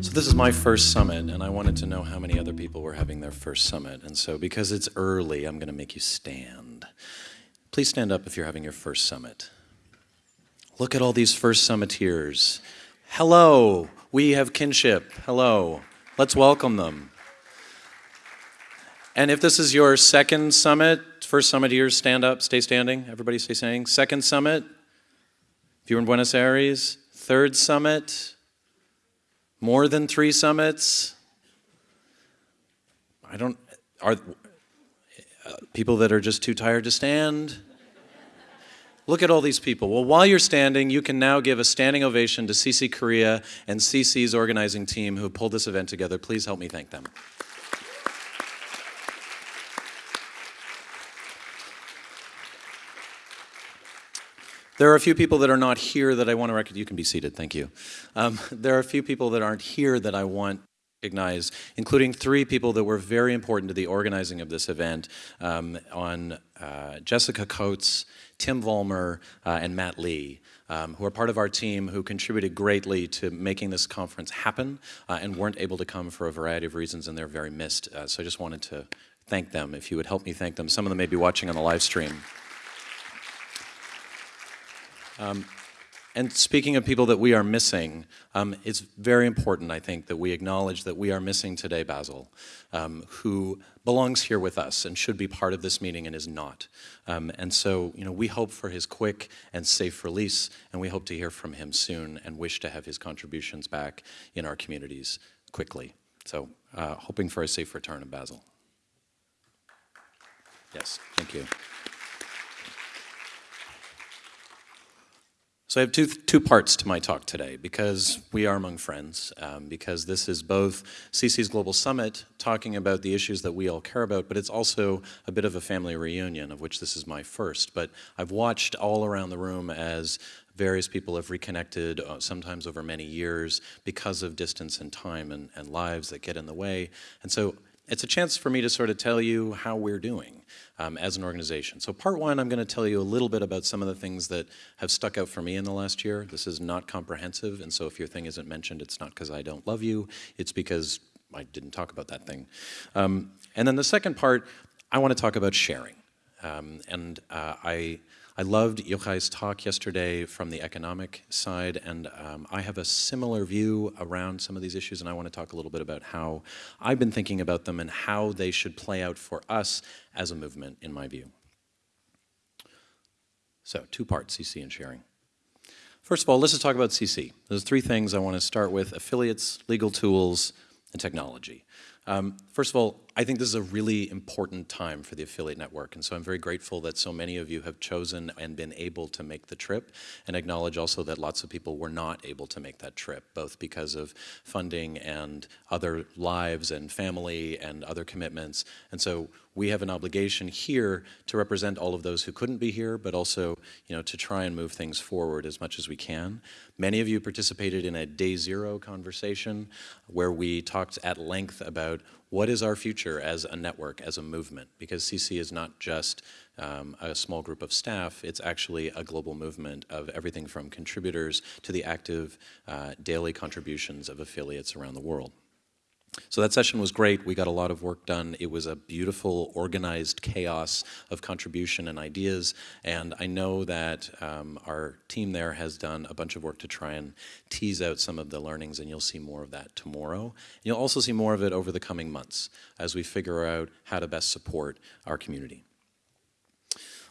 So this is my first summit, and I wanted to know how many other people were having their first summit. And so because it's early, I'm going to make you stand. Please stand up if you're having your first summit. Look at all these first summiteers. Hello, we have kinship. Hello. Let's welcome them. And if this is your second summit, first summiteers, stand up, stay standing. Everybody stay standing. Second summit, if you're in Buenos Aires. Third summit, more than three summits? I don't, are uh, people that are just too tired to stand? Look at all these people. Well, while you're standing, you can now give a standing ovation to CC Korea and CC's organizing team who pulled this event together. Please help me thank them. There are a few people that are not here that I want to recognize. You can be seated, thank you. Um, there are a few people that aren't here that I want to recognize, including three people that were very important to the organizing of this event um, on uh, Jessica Coates, Tim Vollmer, uh, and Matt Lee. Um, who are part of our team who contributed greatly to making this conference happen uh, and weren't able to come for a variety of reasons and they're very missed. Uh, so I just wanted to thank them. If you would help me thank them. Some of them may be watching on the live stream. Um, and speaking of people that we are missing, um, it's very important, I think, that we acknowledge that we are missing today Bassel, um, who belongs here with us and should be part of this meeting and is not. Um, and so, you know, we hope for his quick and safe release, and we hope to hear from him soon and wish to have his contributions back in our communities quickly. So, uh, hoping for a safe return of Bassel. Yes, thank you. So I have two, two parts to my talk today because we are among friends, um, because this is both CC's Global Summit talking about the issues that we all care about, but it's also a bit of a family reunion of which this is my first. But I've watched all around the room as various people have reconnected, uh, sometimes over many years, because of distance and time and, and lives that get in the way. And so it's a chance for me to sort of tell you how we're doing um, as an organization. So part one, I'm going to tell you a little bit about some of the things that have stuck out for me in the last year. This is not comprehensive, and so if your thing isn't mentioned, it's not because I don't love you, it's because I didn't talk about that thing. Um, and then the second part, I want to talk about sharing. Um, and uh, I I loved Yochai's talk yesterday from the economic side, and um, I have a similar view around some of these issues, and I want to talk a little bit about how I've been thinking about them and how they should play out for us as a movement, in my view. So, two parts, CC and sharing. First of all, let's just talk about CC. There's three things I want to start with, affiliates, legal tools, and technology. Um, first of all, I think this is a really important time for the affiliate network, and so I'm very grateful that so many of you have chosen and been able to make the trip, and acknowledge also that lots of people were not able to make that trip, both because of funding and other lives and family and other commitments. And so we have an obligation here to represent all of those who couldn't be here, but also you know, to try and move things forward as much as we can. Many of you participated in a day zero conversation where we talked at length about what is our future as a network, as a movement? Because CC is not just um, a small group of staff, it's actually a global movement of everything from contributors to the active uh, daily contributions of affiliates around the world. So that session was great. We got a lot of work done. It was a beautiful, organized chaos of contribution and ideas. And I know that um, our team there has done a bunch of work to try and tease out some of the learnings, and you'll see more of that tomorrow. You'll also see more of it over the coming months as we figure out how to best support our community.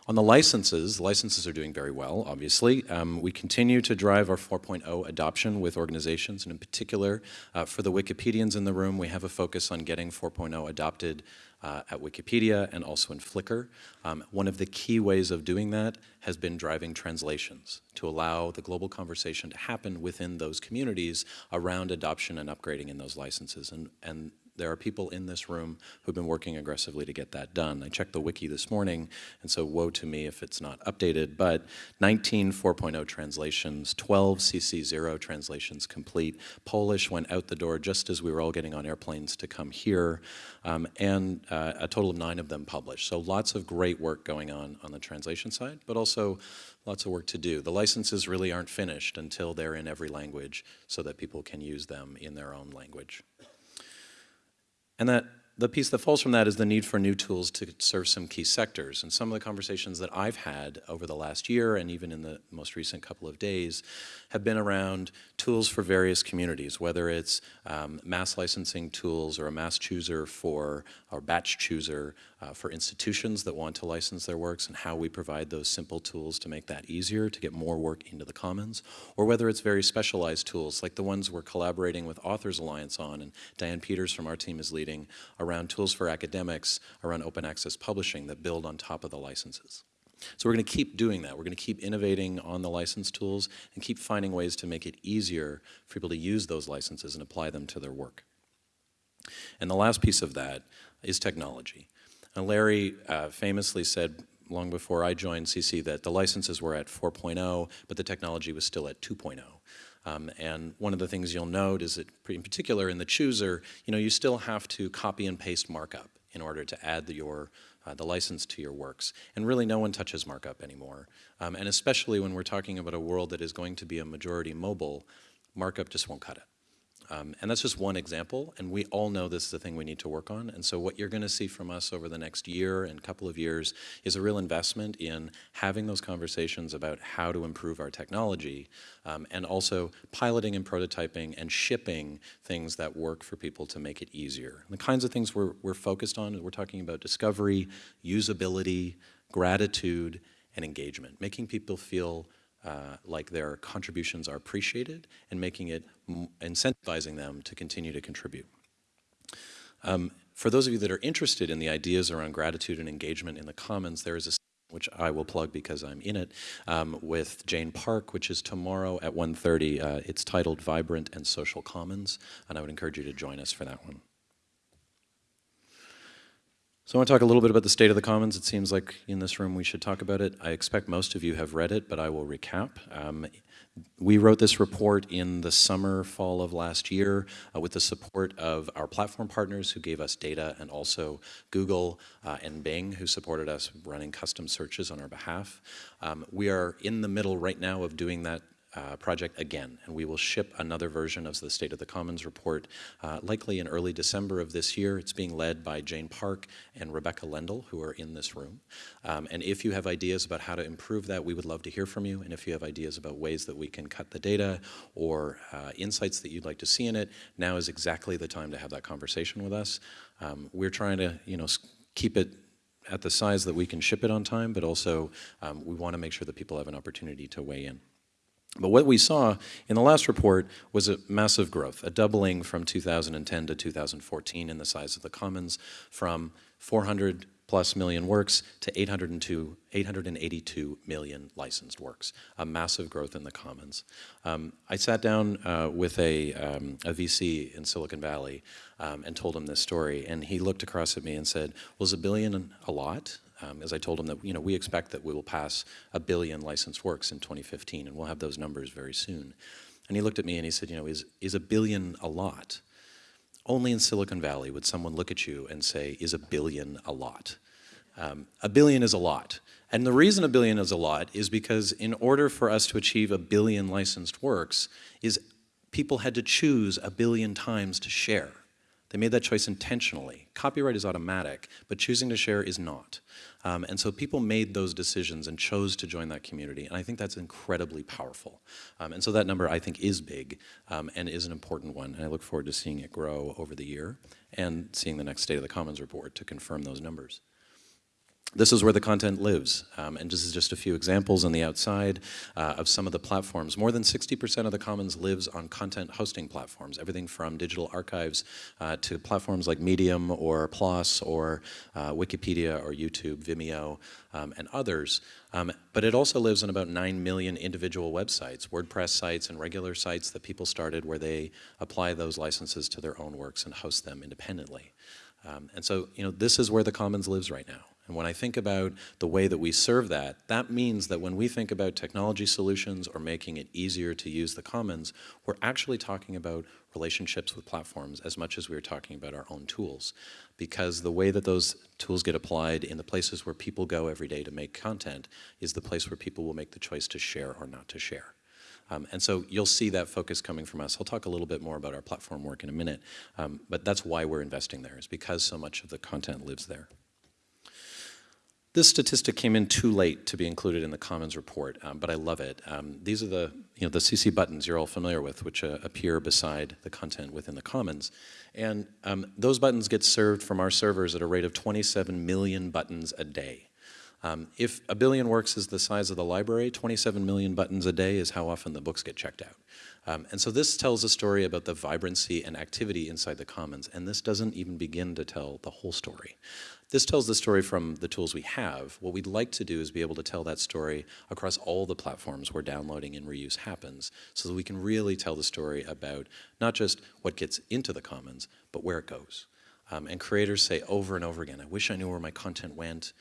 On the licenses, licenses are doing very well, obviously. Um, we continue to drive our 4.0 adoption with organizations, and in particular, uh, for the Wikipedians in the room, we have a focus on getting 4.0 adopted uh, at Wikipedia and also in Flickr. Um, one of the key ways of doing that has been driving translations to allow the global conversation to happen within those communities around adoption and upgrading in those licenses. And, and there are people in this room who've been working aggressively to get that done. I checked the wiki this morning, and so woe to me if it's not updated, but 19 4.0 translations, 12 CC0 translations complete. Polish went out the door just as we were all getting on airplanes to come here, um, and uh, a total of nine of them published. So lots of great work going on on the translation side, but also lots of work to do. The licenses really aren't finished until they're in every language so that people can use them in their own language. And that the piece that falls from that is the need for new tools to serve some key sectors. And some of the conversations that I've had over the last year and even in the most recent couple of days have been around tools for various communities, whether it's um, mass licensing tools or a mass chooser for, or batch chooser uh, for institutions that want to license their works and how we provide those simple tools to make that easier, to get more work into the commons, or whether it's very specialized tools like the ones we're collaborating with Authors Alliance on and Diane Peters from our team is leading around tools for academics, around open access publishing that build on top of the licenses. So we're going to keep doing that. We're going to keep innovating on the license tools and keep finding ways to make it easier for people to use those licenses and apply them to their work. And the last piece of that is technology. And Larry uh, famously said long before I joined CC that the licenses were at 4.0, but the technology was still at 2.0. Um, and one of the things you'll note is that, in particular in the chooser, you know, you still have to copy and paste markup in order to add the, your uh, the license to your works. And really no one touches markup anymore. Um, and especially when we're talking about a world that is going to be a majority mobile, markup just won't cut it. Um, and that's just one example, and we all know this is a thing we need to work on. And so what you're going to see from us over the next year and couple of years is a real investment in having those conversations about how to improve our technology, um, and also piloting and prototyping and shipping things that work for people to make it easier. And the kinds of things we're, we're focused on, we're talking about discovery, usability, gratitude, and engagement, making people feel uh, like their contributions are appreciated and making it, incentivizing them to continue to contribute. Um, for those of you that are interested in the ideas around gratitude and engagement in the Commons, there is a which I will plug because I'm in it, um, with Jane Park, which is tomorrow at 1.30. Uh, it's titled Vibrant and Social Commons, and I would encourage you to join us for that one. So I want to talk a little bit about the state of the commons. It seems like in this room we should talk about it. I expect most of you have read it, but I will recap. Um, we wrote this report in the summer, fall of last year uh, with the support of our platform partners who gave us data and also Google uh, and Bing who supported us running custom searches on our behalf. Um, we are in the middle right now of doing that uh, project again, and we will ship another version of the State of the Commons report uh, likely in early December of this year. It's being led by Jane Park and Rebecca Lendl, who are in this room. Um, and if you have ideas about how to improve that, we would love to hear from you. And if you have ideas about ways that we can cut the data or uh, insights that you'd like to see in it, now is exactly the time to have that conversation with us. Um, we're trying to, you know, keep it at the size that we can ship it on time, but also um, we want to make sure that people have an opportunity to weigh in. But what we saw in the last report was a massive growth, a doubling from 2010 to 2014 in the size of the commons from 400 plus million works to 802, 882 million licensed works, a massive growth in the commons. Um, I sat down uh, with a, um, a, VC in Silicon Valley um, and told him this story, and he looked across at me and said, was a billion a lot? Um, as I told him that you know we expect that we will pass a billion licensed works in 2015, and we'll have those numbers very soon. And he looked at me and he said, you know, is, is a billion a lot? Only in Silicon Valley would someone look at you and say, is a billion a lot? Um, a billion is a lot. And the reason a billion is a lot is because in order for us to achieve a billion licensed works is people had to choose a billion times to share. They made that choice intentionally. Copyright is automatic, but choosing to share is not. Um, and so people made those decisions and chose to join that community, and I think that's incredibly powerful. Um, and so that number, I think, is big um, and is an important one, and I look forward to seeing it grow over the year and seeing the next State of the Commons report to confirm those numbers. This is where the content lives. Um, and this is just a few examples on the outside uh, of some of the platforms. More than 60% of the commons lives on content hosting platforms, everything from digital archives uh, to platforms like Medium or PLOS or uh, Wikipedia or YouTube, Vimeo, um, and others. Um, but it also lives on about 9 million individual websites, WordPress sites and regular sites that people started where they apply those licenses to their own works and host them independently. Um, and so, you know, this is where the commons lives right now. And when I think about the way that we serve that, that means that when we think about technology solutions or making it easier to use the commons, we're actually talking about relationships with platforms as much as we're talking about our own tools. Because the way that those tools get applied in the places where people go every day to make content is the place where people will make the choice to share or not to share. Um, and so you'll see that focus coming from us. I'll talk a little bit more about our platform work in a minute, um, but that's why we're investing there, is because so much of the content lives there. This statistic came in too late to be included in the Commons report, um, but I love it. Um, these are the, you know, the CC buttons you're all familiar with, which uh, appear beside the content within the Commons. And um, those buttons get served from our servers at a rate of 27 million buttons a day. Um, if a billion works is the size of the library, 27 million buttons a day is how often the books get checked out. Um, and so this tells a story about the vibrancy and activity inside the Commons, and this doesn't even begin to tell the whole story. This tells the story from the tools we have. What we'd like to do is be able to tell that story across all the platforms where downloading and reuse happens so that we can really tell the story about not just what gets into the commons, but where it goes. Um, and creators say over and over again, I wish I knew where my content went.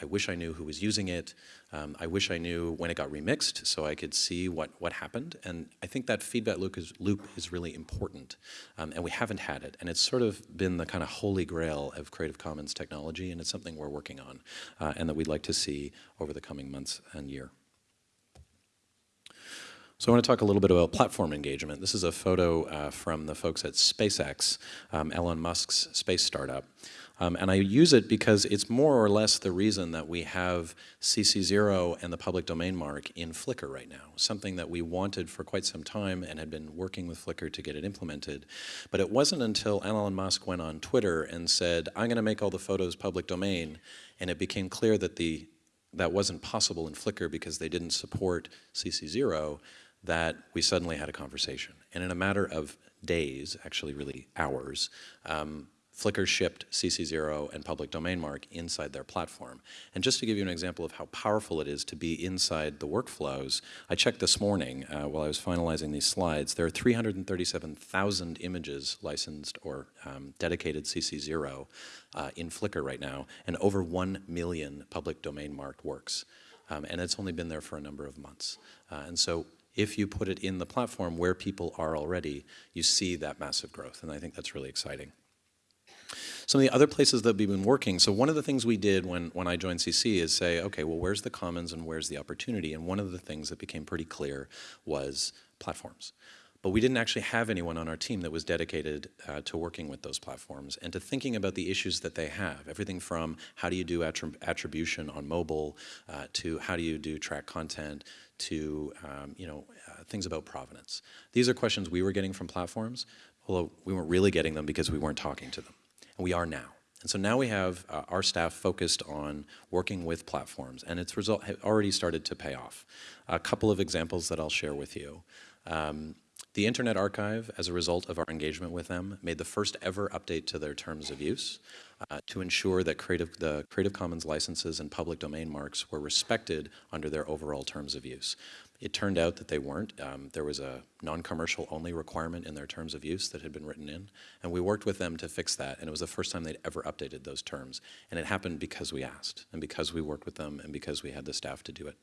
I wish I knew who was using it. Um, I wish I knew when it got remixed so I could see what, what happened. And I think that feedback loop is, loop is really important. Um, and we haven't had it. And it's sort of been the kind of holy grail of Creative Commons technology. And it's something we're working on uh, and that we'd like to see over the coming months and year. So I want to talk a little bit about platform engagement. This is a photo uh, from the folks at SpaceX, um, Elon Musk's space startup. Um, and I use it because it's more or less the reason that we have CC0 and the public domain mark in Flickr right now, something that we wanted for quite some time and had been working with Flickr to get it implemented. But it wasn't until Elon Musk went on Twitter and said, I'm going to make all the photos public domain, and it became clear that the that wasn't possible in Flickr because they didn't support CC0, that we suddenly had a conversation. And in a matter of days, actually really hours, um, Flickr shipped CC0 and public domain mark inside their platform. And just to give you an example of how powerful it is to be inside the workflows, I checked this morning uh, while I was finalizing these slides, there are 337,000 images licensed or um, dedicated CC0 uh, in Flickr right now, and over 1 million public domain marked works. Um, and it's only been there for a number of months. Uh, and so if you put it in the platform where people are already, you see that massive growth, and I think that's really exciting. Some of the other places that we've been working, so one of the things we did when, when I joined CC is say, okay, well, where's the commons and where's the opportunity? And one of the things that became pretty clear was platforms. But we didn't actually have anyone on our team that was dedicated uh, to working with those platforms and to thinking about the issues that they have. Everything from how do you do attrib attribution on mobile uh, to how do you do track content to um, you know uh, things about provenance. These are questions we were getting from platforms, although we weren't really getting them because we weren't talking to them. We are now. And so now we have uh, our staff focused on working with platforms, and its result already started to pay off. A couple of examples that I'll share with you. Um, the Internet Archive, as a result of our engagement with them, made the first ever update to their terms of use uh, to ensure that creative, the Creative Commons licenses and public domain marks were respected under their overall terms of use. It turned out that they weren't. Um, there was a non-commercial only requirement in their terms of use that had been written in, and we worked with them to fix that, and it was the first time they'd ever updated those terms. And it happened because we asked, and because we worked with them, and because we had the staff to do it.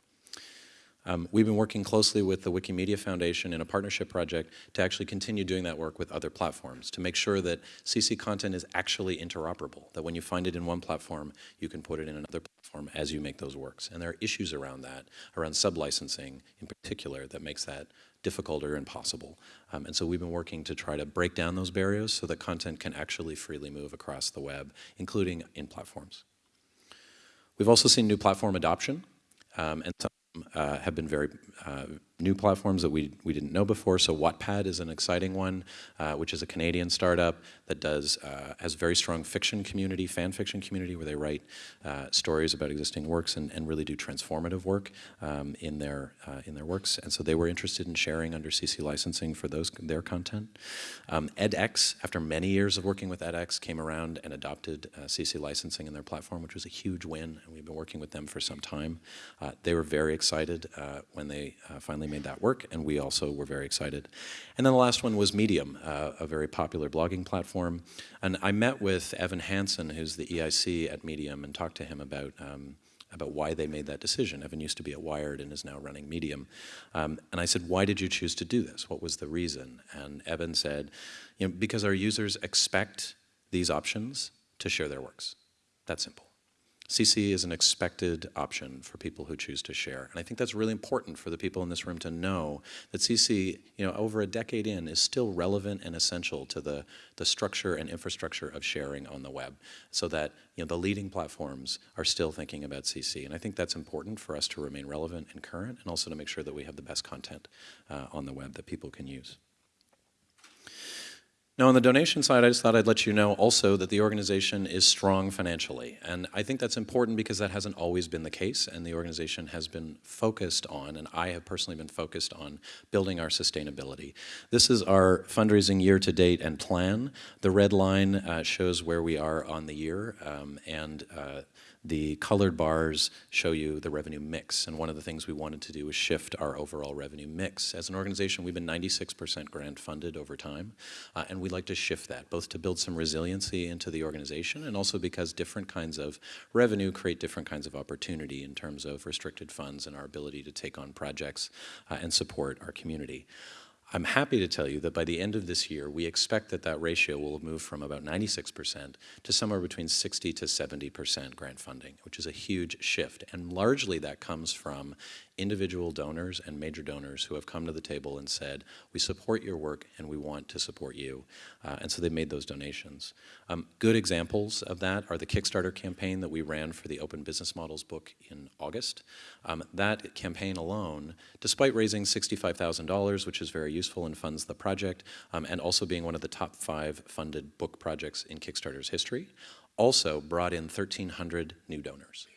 Um, we've been working closely with the Wikimedia Foundation in a partnership project to actually continue doing that work with other platforms to make sure that CC content is actually interoperable, that when you find it in one platform, you can put it in another platform as you make those works. And there are issues around that, around sub-licensing in particular, that makes that difficult or impossible. Um, and so we've been working to try to break down those barriers so that content can actually freely move across the web, including in platforms. We've also seen new platform adoption, um, and some uh, have been very, uh, new platforms that we, we didn't know before. So Wattpad is an exciting one, uh, which is a Canadian startup that does uh, has very strong fiction community, fan fiction community, where they write uh, stories about existing works and, and really do transformative work um, in their uh, in their works. And so they were interested in sharing under CC licensing for those their content. Um, edX, after many years of working with edX, came around and adopted uh, CC licensing in their platform, which was a huge win, and we've been working with them for some time. Uh, they were very excited when they finally made that work, and we also were very excited. And then the last one was Medium, uh, a very popular blogging platform. And I met with Evan Hansen, who's the EIC at Medium, and talked to him about um, about why they made that decision. Evan used to be at Wired and is now running Medium. Um, and I said, why did you choose to do this? What was the reason? And Evan said, you know, because our users expect these options to share their works. That simple. CC is an expected option for people who choose to share. And I think that's really important for the people in this room to know that CC, you know, over a decade in, is still relevant and essential to the, the structure and infrastructure of sharing on the web so that, you know, the leading platforms are still thinking about CC. And I think that's important for us to remain relevant and current and also to make sure that we have the best content uh, on the web that people can use. Now, on the donation side, I just thought I'd let you know also that the organization is strong financially. And I think that's important because that hasn't always been the case, and the organization has been focused on, and I have personally been focused on, building our sustainability. This is our fundraising year to date and plan. The red line uh, shows where we are on the year, um, and uh, the colored bars show you the revenue mix, and one of the things we wanted to do was shift our overall revenue mix. As an organization, we've been 96% grant funded over time, uh, and we'd like to shift that, both to build some resiliency into the organization and also because different kinds of revenue create different kinds of opportunity in terms of restricted funds and our ability to take on projects uh, and support our community. I'm happy to tell you that by the end of this year, we expect that that ratio will move from about 96% to somewhere between 60 to 70% grant funding, which is a huge shift. And largely that comes from individual donors and major donors who have come to the table and said, we support your work and we want to support you. Uh, and so they made those donations. Um, good examples of that are the Kickstarter campaign that we ran for the Open Business Models book in August. Um, that campaign alone, despite raising $65,000, which is very useful and funds the project, um, and also being one of the top five funded book projects in Kickstarter's history, also brought in 1,300 new donors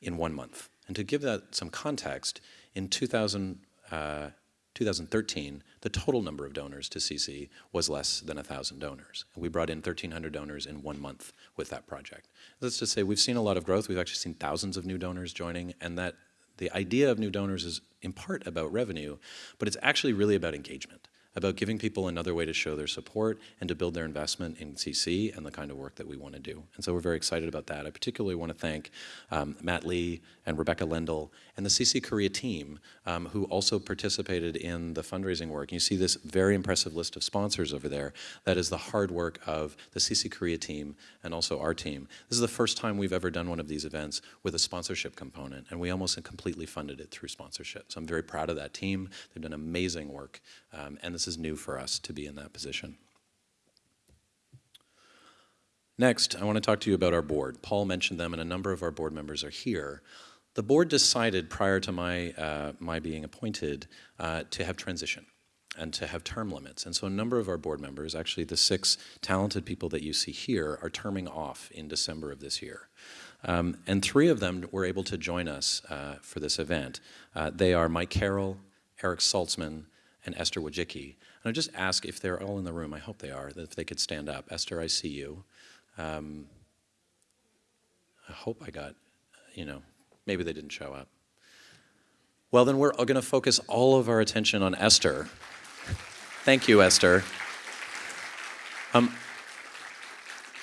in one month. And to give that some context, in 2000, uh, 2013, the total number of donors to CC was less than 1,000 donors. And we brought in 1,300 donors in one month with that project. Let's just say we've seen a lot of growth. We've actually seen thousands of new donors joining, and that the idea of new donors is in part about revenue, but it's actually really about engagement about giving people another way to show their support and to build their investment in CC and the kind of work that we want to do. And so we're very excited about that. I particularly want to thank um, Matt Lee and Rebecca Lendl and the CC Korea team um, who also participated in the fundraising work. You see this very impressive list of sponsors over there. That is the hard work of the CC Korea team and also our team. This is the first time we've ever done one of these events with a sponsorship component, and we almost completely funded it through sponsorship. So I'm very proud of that team. They've done amazing work, um, and this is new for us to be in that position. Next, I want to talk to you about our board. Paul mentioned them, and a number of our board members are here. The board decided prior to my, uh, my being appointed uh, to have transition and to have term limits. And so a number of our board members, actually the six talented people that you see here, are terming off in December of this year. Um, and three of them were able to join us uh, for this event. Uh, they are Mike Carroll, Eric Saltzman, and Esther Wojcicki. And I just ask if they're all in the room, I hope they are, that if they could stand up. Esther, I see you. Um, I hope I got, you know, maybe they didn't show up. Well, then we're going to focus all of our attention on Esther. Thank you, Esther. Um,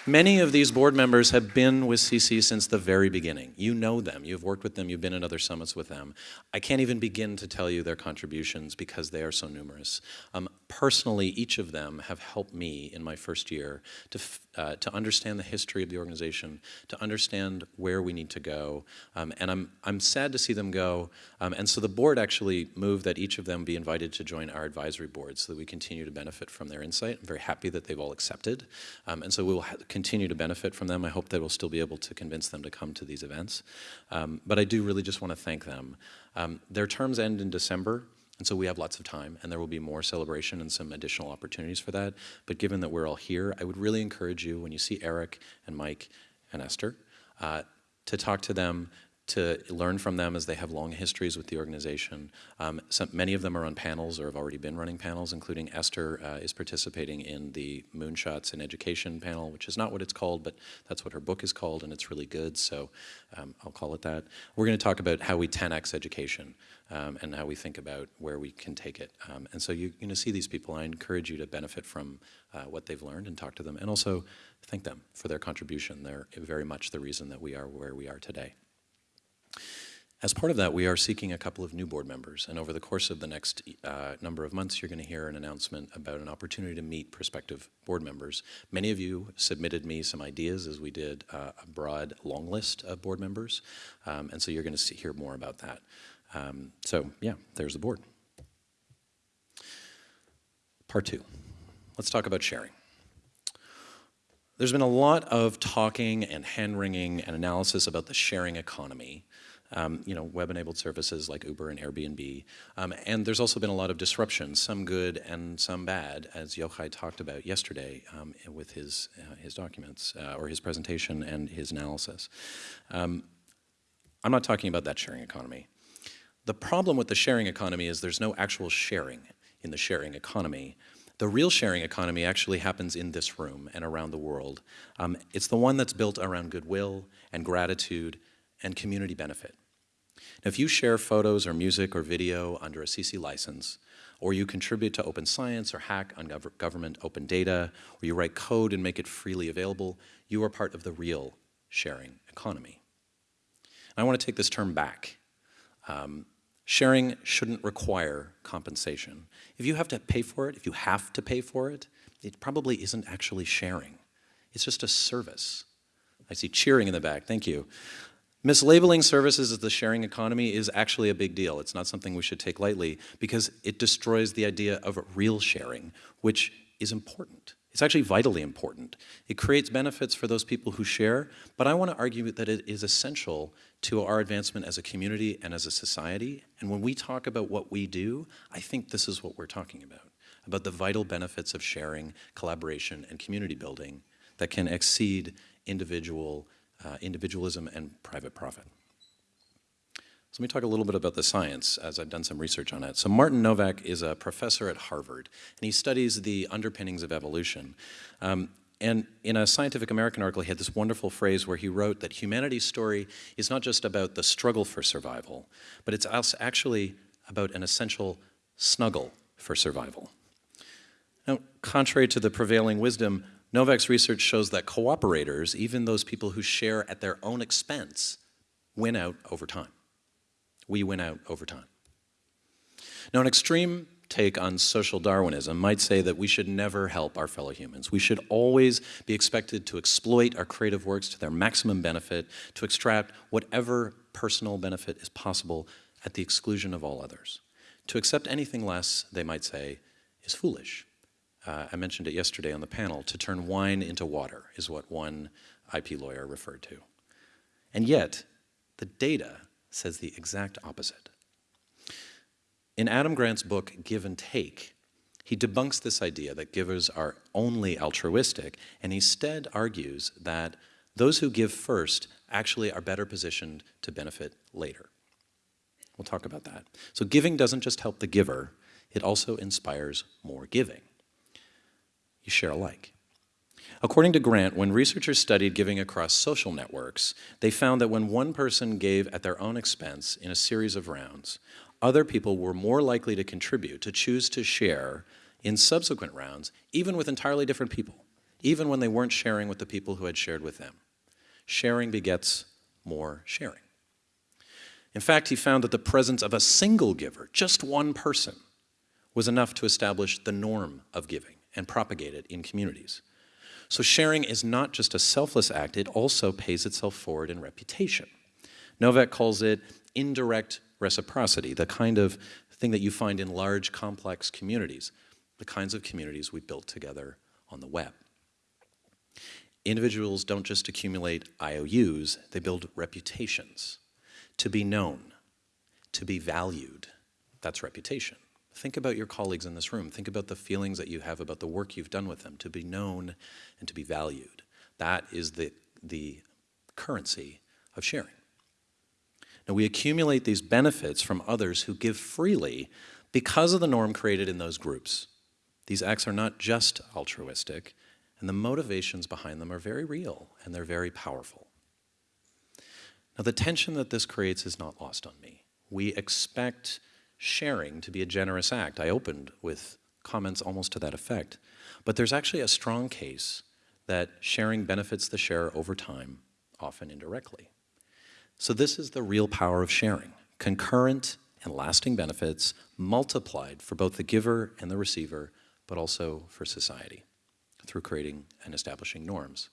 Many of these board members have been with CC since the very beginning. You know them, you've worked with them, you've been in other summits with them. I can't even begin to tell you their contributions because they are so numerous. Um, personally, each of them have helped me in my first year to, uh, to understand the history of the organization, to understand where we need to go, um, and I'm, I'm sad to see them go. Um, and so the board actually moved that each of them be invited to join our advisory board so that we continue to benefit from their insight. I'm very happy that they've all accepted. Um, and so we will continue to benefit from them. I hope that we'll still be able to convince them to come to these events. Um, but I do really just want to thank them. Um, their terms end in December. And so we have lots of time, and there will be more celebration and some additional opportunities for that. But given that we're all here, I would really encourage you, when you see Eric and Mike and Esther, uh, to talk to them, to learn from them as they have long histories with the organization. Um, some, many of them are on panels or have already been running panels, including Esther uh, is participating in the Moonshots in Education panel, which is not what it's called, but that's what her book is called, and it's really good, so um, I'll call it that. We're going to talk about how we 10x education um, and how we think about where we can take it. Um, and so you, are going to see these people. I encourage you to benefit from uh, what they've learned and talk to them, and also thank them for their contribution. They're very much the reason that we are where we are today. As part of that, we are seeking a couple of new board members, and over the course of the next uh, number of months, you're going to hear an announcement about an opportunity to meet prospective board members. Many of you submitted me some ideas as we did uh, a broad long list of board members, um, and so you're going to hear more about that. Um, so yeah, there's the board. Part two, let's talk about sharing. There's been a lot of talking and hand-wringing and analysis about the sharing economy, um, you know, web-enabled services like Uber and Airbnb. Um, and there's also been a lot of disruption, some good and some bad, as Yochai talked about yesterday um, with his, uh, his documents, uh, or his presentation and his analysis. Um, I'm not talking about that sharing economy. The problem with the sharing economy is there's no actual sharing in the sharing economy. The real sharing economy actually happens in this room and around the world. Um, it's the one that's built around goodwill and gratitude and community benefit. Now, if you share photos or music or video under a CC license, or you contribute to open science or hack on gov government open data, or you write code and make it freely available, you are part of the real sharing economy. And I want to take this term back. Um, Sharing shouldn't require compensation. If you have to pay for it, if you have to pay for it, it probably isn't actually sharing. It's just a service. I see cheering in the back, thank you. Mislabeling services as the sharing economy is actually a big deal. It's not something we should take lightly because it destroys the idea of real sharing, which is important. It's actually vitally important. It creates benefits for those people who share, but I want to argue that it is essential to our advancement as a community and as a society. And when we talk about what we do, I think this is what we're talking about, about the vital benefits of sharing, collaboration, and community building that can exceed individual, uh, individualism and private profit. So let me talk a little bit about the science as I've done some research on it. So Martin Nowak is a professor at Harvard, and he studies the underpinnings of evolution. Um, and in a Scientific American article, he had this wonderful phrase where he wrote that humanity's story is not just about the struggle for survival, but it's actually about an essential snuggle for survival. Now, contrary to the prevailing wisdom, Nowak's research shows that cooperators, even those people who share at their own expense, win out over time we win out over time. Now, an extreme take on social Darwinism might say that we should never help our fellow humans. We should always be expected to exploit our creative works to their maximum benefit, to extract whatever personal benefit is possible at the exclusion of all others. To accept anything less, they might say, is foolish. Uh, I mentioned it yesterday on the panel, to turn wine into water is what one IP lawyer referred to. And yet, the data says the exact opposite. In Adam Grant's book, Give and Take, he debunks this idea that givers are only altruistic and instead argues that those who give first actually are better positioned to benefit later. We'll talk about that. So giving doesn't just help the giver, it also inspires more giving. You share alike. According to Grant, when researchers studied giving across social networks, they found that when one person gave at their own expense in a series of rounds, other people were more likely to contribute, to choose to share in subsequent rounds, even with entirely different people, even when they weren't sharing with the people who had shared with them. Sharing begets more sharing. In fact, he found that the presence of a single giver, just one person, was enough to establish the norm of giving and propagate it in communities. So sharing is not just a selfless act, it also pays itself forward in reputation. Nowak calls it indirect reciprocity, the kind of thing that you find in large, complex communities, the kinds of communities we built together on the web. Individuals don't just accumulate IOUs, they build reputations. To be known, to be valued, that's reputation. Think about your colleagues in this room. Think about the feelings that you have about the work you've done with them, to be known and to be valued. That is the, the currency of sharing. Now, we accumulate these benefits from others who give freely because of the norm created in those groups. These acts are not just altruistic, and the motivations behind them are very real and they're very powerful. Now, the tension that this creates is not lost on me. We expect sharing to be a generous act. I opened with comments almost to that effect. But there's actually a strong case that sharing benefits the sharer over time, often indirectly. So this is the real power of sharing. Concurrent and lasting benefits multiplied for both the giver and the receiver, but also for society through creating and establishing norms.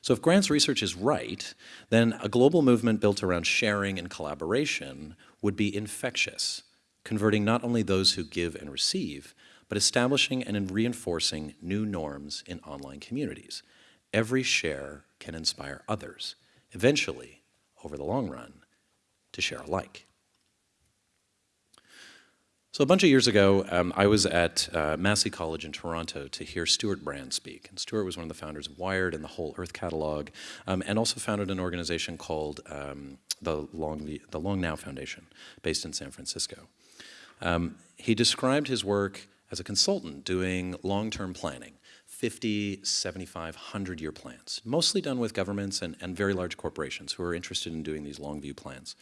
So if Grant's research is right, then a global movement built around sharing and collaboration would be infectious, converting not only those who give and receive, but establishing and reinforcing new norms in online communities. Every share can inspire others, eventually over the long run, to share alike. So a bunch of years ago, um, I was at uh, Massey College in Toronto to hear Stewart Brand speak. And Stewart was one of the founders of Wired and the whole Earth catalog, um, and also founded an organization called um, the, Long, the Long Now Foundation, based in San Francisco. Um, he described his work as a consultant doing long-term planning. 50, 75, 100 year plans, mostly done with governments and, and very large corporations who are interested in doing these long view plans.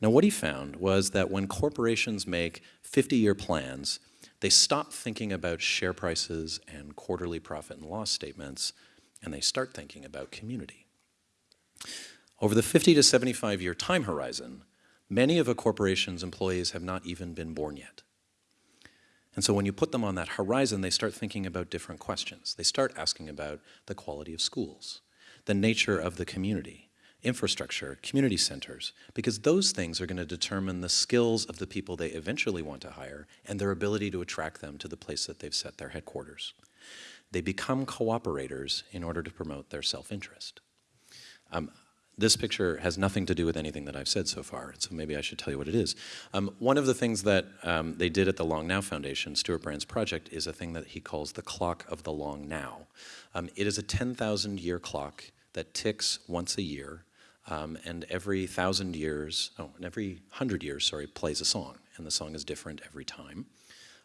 Now what he found was that when corporations make 50 year plans, they stop thinking about share prices and quarterly profit and loss statements, and they start thinking about community. Over the 50 to 75 year time horizon, many of a corporation's employees have not even been born yet. And so when you put them on that horizon, they start thinking about different questions. They start asking about the quality of schools, the nature of the community, infrastructure, community centers, because those things are going to determine the skills of the people they eventually want to hire and their ability to attract them to the place that they've set their headquarters. They become cooperators in order to promote their self-interest. Um, this picture has nothing to do with anything that I've said so far, so maybe I should tell you what it is. Um, one of the things that um, they did at the Long Now Foundation, Stewart Brand's project, is a thing that he calls the clock of the long now. Um, it is a 10,000 year clock that ticks once a year, um, and every thousand years, oh, and every hundred years, sorry, plays a song, and the song is different every time.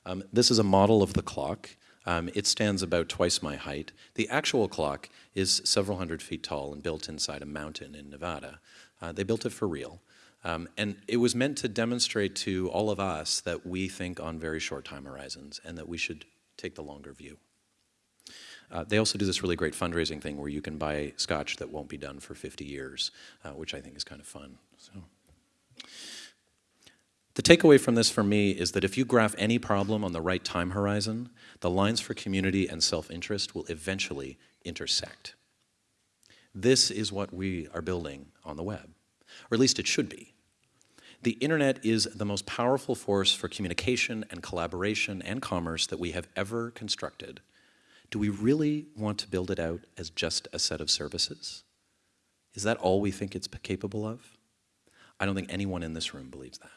Um, this is a model of the clock. Um, it stands about twice my height. The actual clock is several hundred feet tall and built inside a mountain in Nevada. Uh, they built it for real. Um, and it was meant to demonstrate to all of us that we think on very short time horizons and that we should take the longer view. Uh, they also do this really great fundraising thing where you can buy scotch that won't be done for 50 years, uh, which I think is kind of fun. So. The takeaway from this for me is that if you graph any problem on the right time horizon, the lines for community and self-interest will eventually intersect. This is what we are building on the web, or at least it should be. The internet is the most powerful force for communication and collaboration and commerce that we have ever constructed. Do we really want to build it out as just a set of services? Is that all we think it's capable of? I don't think anyone in this room believes that.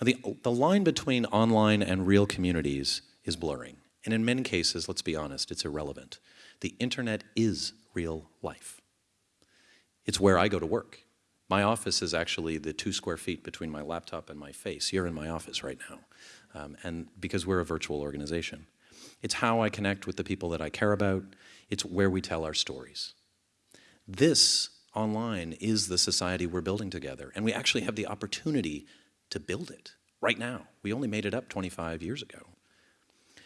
Now, the, the line between online and real communities is blurring. And in many cases, let's be honest, it's irrelevant. The internet is real life. It's where I go to work. My office is actually the two square feet between my laptop and my face. You're in my office right now. Um, and because we're a virtual organization. It's how I connect with the people that I care about. It's where we tell our stories. This online is the society we're building together. And we actually have the opportunity to build it right now. We only made it up 25 years ago.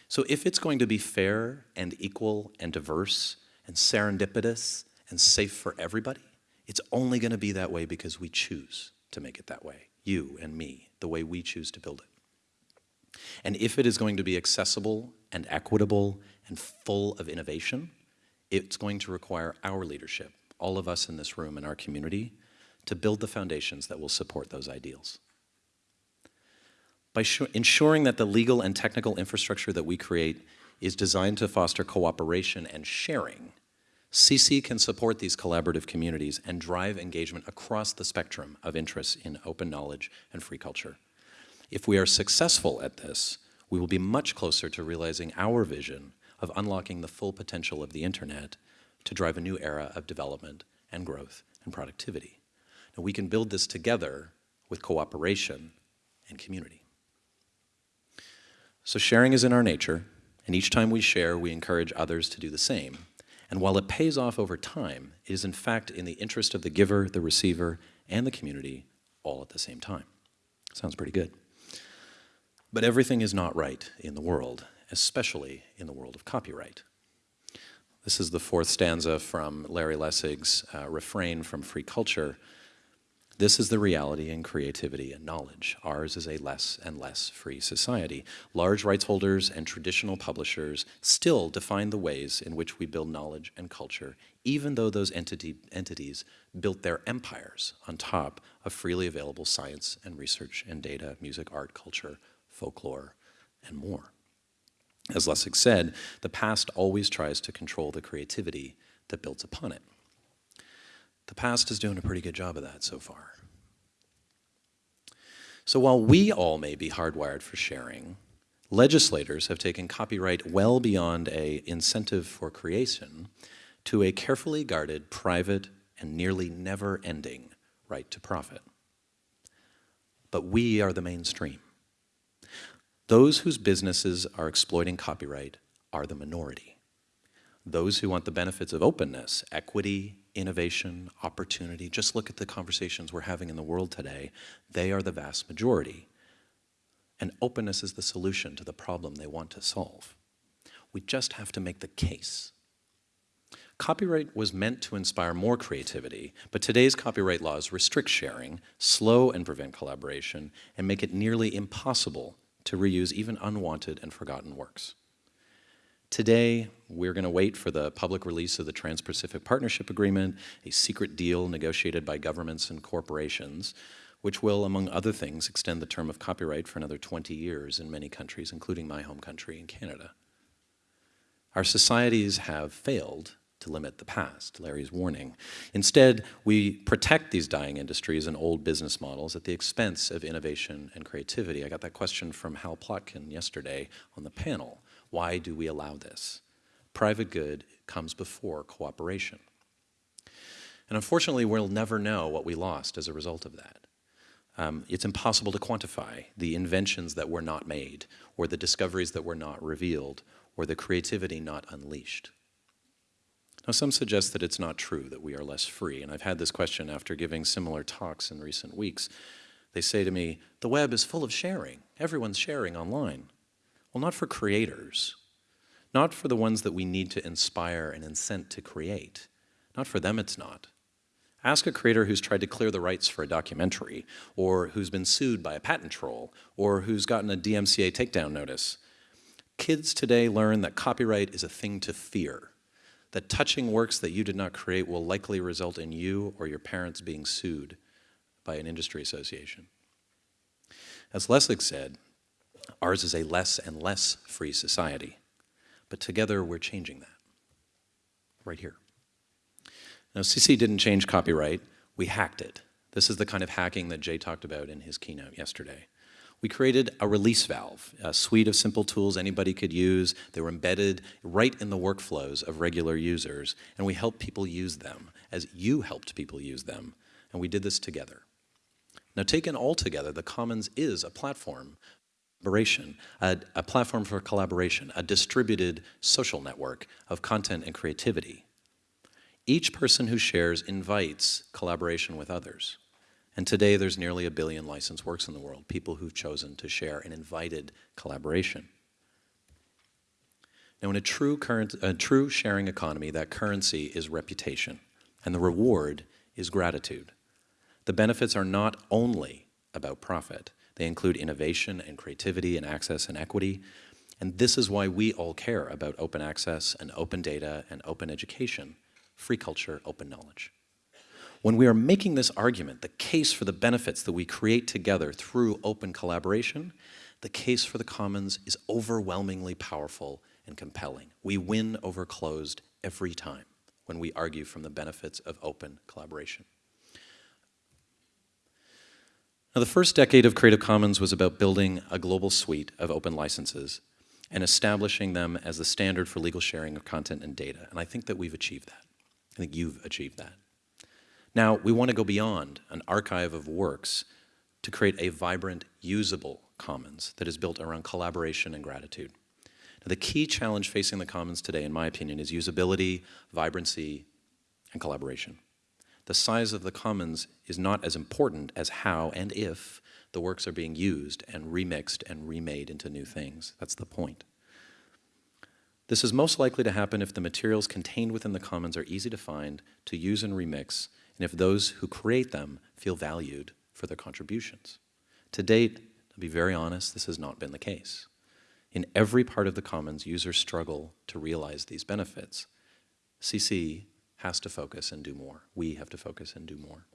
So if it's going to be fair and equal and diverse and serendipitous and safe for everybody, it's only going to be that way because we choose to make it that way, you and me, the way we choose to build it. And if it is going to be accessible and equitable and full of innovation, it's going to require our leadership, all of us in this room and our community, to build the foundations that will support those ideals. By ensuring that the legal and technical infrastructure that we create is designed to foster cooperation and sharing, CC can support these collaborative communities and drive engagement across the spectrum of interests in open knowledge and free culture. If we are successful at this, we will be much closer to realizing our vision of unlocking the full potential of the internet to drive a new era of development and growth and productivity. And we can build this together with cooperation and community. So sharing is in our nature, and each time we share, we encourage others to do the same. And while it pays off over time, it is in fact in the interest of the giver, the receiver, and the community all at the same time. Sounds pretty good. But everything is not right in the world, especially in the world of copyright. This is the fourth stanza from Larry Lessig's uh, refrain from Free Culture. This is the reality in creativity and knowledge. Ours is a less and less free society. Large rights holders and traditional publishers still define the ways in which we build knowledge and culture, even though those entity, entities built their empires on top of freely available science and research and data, music, art, culture, folklore, and more. As Lessig said, the past always tries to control the creativity that builds upon it. The past is doing a pretty good job of that so far. So while we all may be hardwired for sharing, legislators have taken copyright well beyond a incentive for creation to a carefully guarded, private, and nearly never-ending right to profit. But we are the mainstream. Those whose businesses are exploiting copyright are the minority. Those who want the benefits of openness, equity, innovation, opportunity, just look at the conversations we're having in the world today, they are the vast majority. And openness is the solution to the problem they want to solve. We just have to make the case. Copyright was meant to inspire more creativity, but today's copyright laws restrict sharing, slow and prevent collaboration, and make it nearly impossible to reuse even unwanted and forgotten works. Today, we're going to wait for the public release of the Trans-Pacific Partnership Agreement, a secret deal negotiated by governments and corporations, which will, among other things, extend the term of copyright for another 20 years in many countries, including my home country in Canada. Our societies have failed to limit the past, Larry's warning. Instead, we protect these dying industries and old business models at the expense of innovation and creativity. I got that question from Hal Plotkin yesterday on the panel. Why do we allow this? Private good comes before cooperation. And unfortunately, we'll never know what we lost as a result of that. Um, it's impossible to quantify the inventions that were not made, or the discoveries that were not revealed, or the creativity not unleashed. Now, some suggest that it's not true, that we are less free, and I've had this question after giving similar talks in recent weeks. They say to me, the web is full of sharing. Everyone's sharing online. Well, not for creators, not for the ones that we need to inspire and incent to create. Not for them, it's not. Ask a creator who's tried to clear the rights for a documentary, or who's been sued by a patent troll, or who's gotten a DMCA takedown notice. Kids today learn that copyright is a thing to fear that touching works that you did not create will likely result in you or your parents being sued by an industry association. As Lessig said, ours is a less and less free society, but together we're changing that, right here. Now, CC didn't change copyright, we hacked it. This is the kind of hacking that Jay talked about in his keynote yesterday we created a release valve, a suite of simple tools anybody could use. They were embedded right in the workflows of regular users, and we helped people use them as you helped people use them, and we did this together. Now taken all together, the Commons is a platform a, a platform for collaboration, a distributed social network of content and creativity. Each person who shares invites collaboration with others. And today there's nearly a billion licensed works in the world, people who've chosen to share and invited collaboration. Now in a true, current, a true sharing economy, that currency is reputation, and the reward is gratitude. The benefits are not only about profit, they include innovation and creativity and access and equity, and this is why we all care about open access and open data and open education, free culture, open knowledge. When we are making this argument, the case for the benefits that we create together through open collaboration, the case for the commons is overwhelmingly powerful and compelling. We win over closed every time when we argue from the benefits of open collaboration. Now, the first decade of Creative Commons was about building a global suite of open licenses and establishing them as the standard for legal sharing of content and data. And I think that we've achieved that. I think you've achieved that. Now, we want to go beyond an archive of works to create a vibrant, usable commons that is built around collaboration and gratitude. Now, the key challenge facing the commons today, in my opinion, is usability, vibrancy, and collaboration. The size of the commons is not as important as how and if the works are being used and remixed and remade into new things. That's the point. This is most likely to happen if the materials contained within the commons are easy to find, to use and remix, and if those who create them feel valued for their contributions. To date, to be very honest, this has not been the case. In every part of the commons, users struggle to realize these benefits. CC has to focus and do more. We have to focus and do more.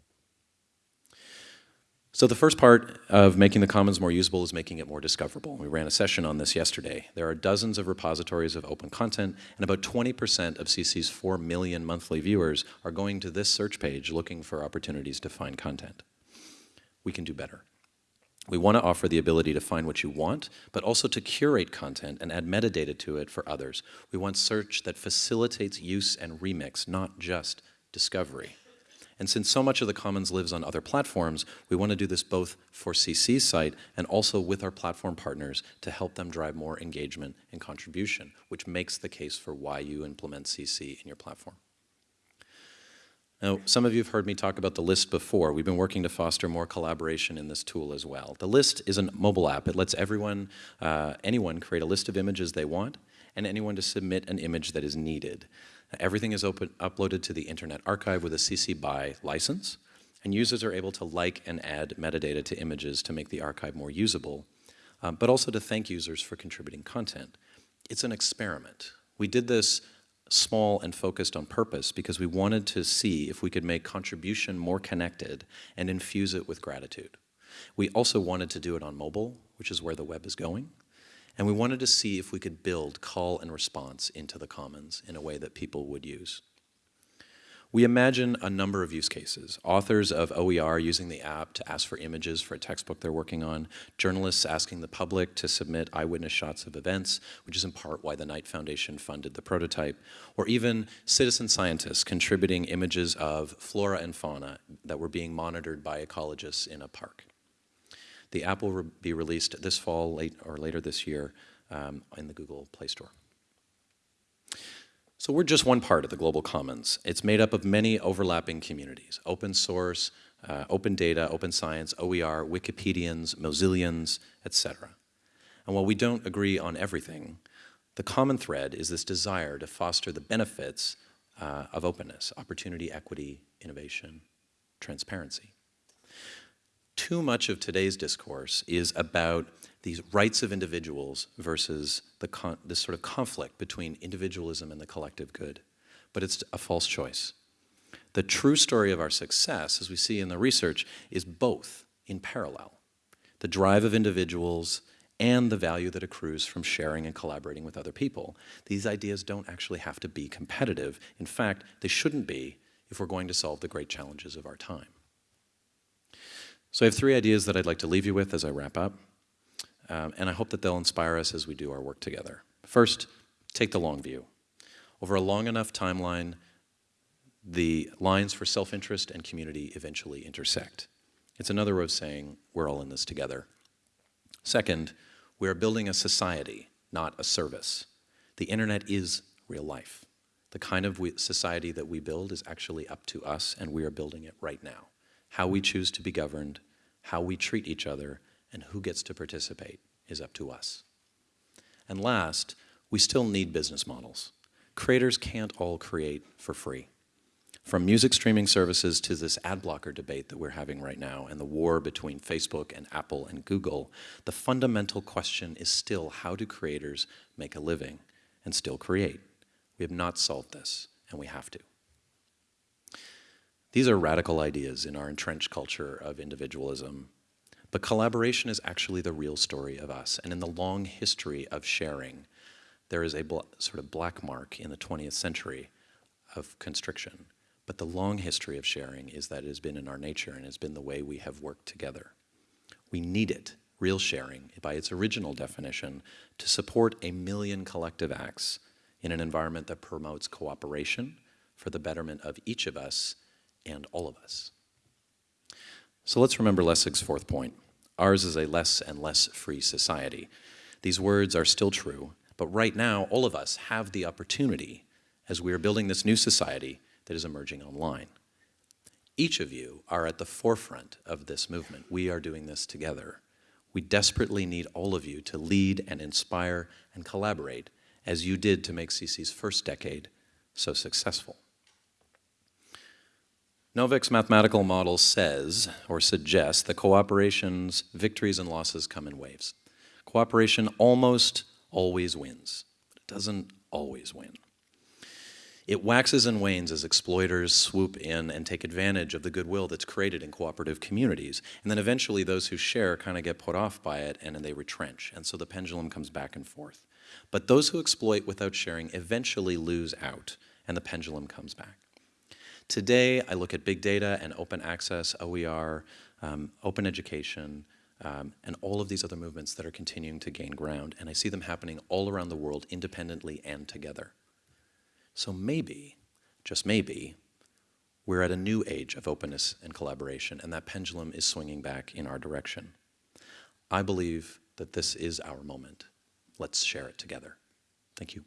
So the first part of making the commons more usable is making it more discoverable. We ran a session on this yesterday. There are dozens of repositories of open content, and about 20% of CC's 4 million monthly viewers are going to this search page looking for opportunities to find content. We can do better. We want to offer the ability to find what you want, but also to curate content and add metadata to it for others. We want search that facilitates use and remix, not just discovery. And since so much of the commons lives on other platforms, we want to do this both for CC's site and also with our platform partners to help them drive more engagement and contribution, which makes the case for why you implement CC in your platform. Now, some of you have heard me talk about the list before. We've been working to foster more collaboration in this tool as well. The list is a mobile app. It lets everyone, uh, anyone create a list of images they want and anyone to submit an image that is needed. Everything is open, uploaded to the Internet Archive with a CC BY license, and users are able to like and add metadata to images to make the archive more usable, um, but also to thank users for contributing content. It's an experiment. We did this small and focused on purpose because we wanted to see if we could make contribution more connected and infuse it with gratitude. We also wanted to do it on mobile, which is where the web is going. And we wanted to see if we could build call and response into the commons in a way that people would use. We imagine a number of use cases. Authors of OER using the app to ask for images for a textbook they're working on, journalists asking the public to submit eyewitness shots of events, which is in part why the Knight Foundation funded the prototype, or even citizen scientists contributing images of flora and fauna that were being monitored by ecologists in a park. The app will re be released this fall late, or later this year um, in the Google Play Store. So we're just one part of the global commons. It's made up of many overlapping communities, open source, uh, open data, open science, OER, Wikipedians, Mozillians, etc. And while we don't agree on everything, the common thread is this desire to foster the benefits uh, of openness, opportunity, equity, innovation, transparency. Too much of today's discourse is about these rights of individuals versus the this sort of conflict between individualism and the collective good. But it's a false choice. The true story of our success, as we see in the research, is both in parallel. The drive of individuals and the value that accrues from sharing and collaborating with other people. These ideas don't actually have to be competitive. In fact, they shouldn't be if we're going to solve the great challenges of our time. So I have three ideas that I'd like to leave you with as I wrap up um, and I hope that they'll inspire us as we do our work together. First, take the long view. Over a long enough timeline, the lines for self-interest and community eventually intersect. It's another way of saying we're all in this together. Second, we are building a society, not a service. The internet is real life. The kind of society that we build is actually up to us, and we are building it right now. How we choose to be governed, how we treat each other, and who gets to participate is up to us. And last, we still need business models. Creators can't all create for free. From music streaming services to this ad blocker debate that we're having right now and the war between Facebook and Apple and Google, the fundamental question is still how do creators make a living and still create? We have not solved this, and we have to. These are radical ideas in our entrenched culture of individualism but collaboration is actually the real story of us. And in the long history of sharing, there is a sort of black mark in the 20th century of constriction. But the long history of sharing is that it has been in our nature and has been the way we have worked together. We need it, real sharing, by its original definition, to support a million collective acts in an environment that promotes cooperation for the betterment of each of us and all of us. So let's remember Lessig's fourth point. Ours is a less and less free society. These words are still true, but right now, all of us have the opportunity as we are building this new society that is emerging online. Each of you are at the forefront of this movement. We are doing this together. We desperately need all of you to lead and inspire and collaborate as you did to make CC's first decade so successful. Nowak's mathematical model says, or suggests, that cooperation's victories and losses come in waves. Cooperation almost always wins, but it doesn't always win. It waxes and wanes as exploiters swoop in and take advantage of the goodwill that's created in cooperative communities. And then eventually those who share kind of get put off by it and then they retrench. And so the pendulum comes back and forth. But those who exploit without sharing eventually lose out and the pendulum comes back. Today, I look at big data and open access, OER, um, open education, um, and all of these other movements that are continuing to gain ground. And I see them happening all around the world independently and together. So maybe, just maybe, we're at a new age of openness and collaboration, and that pendulum is swinging back in our direction. I believe that this is our moment. Let's share it together. Thank you.